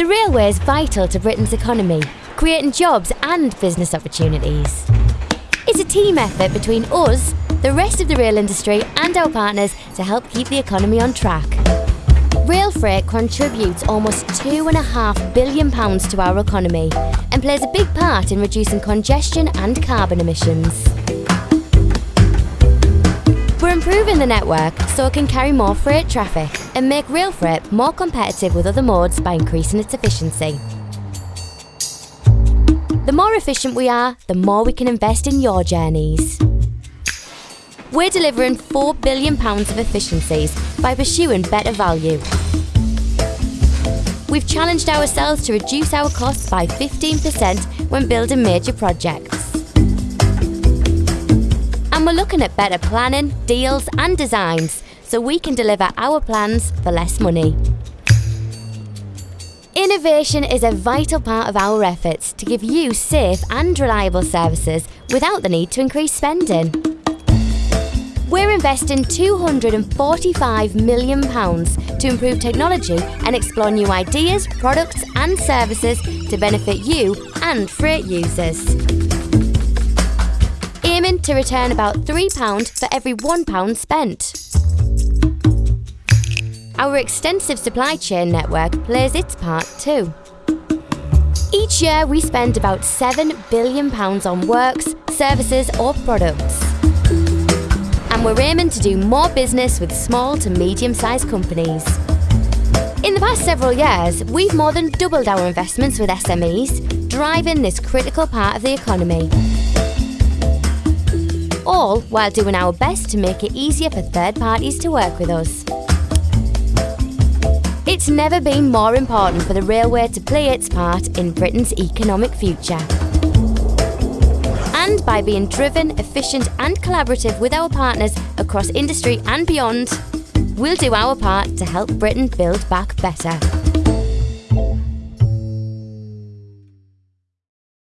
The railway is vital to Britain's economy, creating jobs and business opportunities. It's a team effort between us, the rest of the rail industry and our partners to help keep the economy on track. Rail freight contributes almost £2.5 billion to our economy and plays a big part in reducing congestion and carbon emissions. Improving the network so it can carry more freight traffic and make rail freight more competitive with other modes by increasing its efficiency. The more efficient we are, the more we can invest in your journeys. We're delivering £4 billion of efficiencies by pursuing better value. We've challenged ourselves to reduce our costs by 15% when building major projects we're looking at better planning, deals and designs so we can deliver our plans for less money. Innovation is a vital part of our efforts to give you safe and reliable services without the need to increase spending. We're investing £245 million to improve technology and explore new ideas, products and services to benefit you and freight users aiming to return about £3 for every £1 spent. Our extensive supply chain network plays its part too. Each year we spend about £7 billion on works, services or products. And we're aiming to do more business with small to medium-sized companies. In the past several years, we've more than doubled our investments with SMEs, driving this critical part of the economy all while doing our best to make it easier for third parties to work with us. It's never been more important for the railway to play its part in Britain's economic future. And by being driven, efficient and collaborative with our partners across industry and beyond, we'll do our part to help Britain build back better.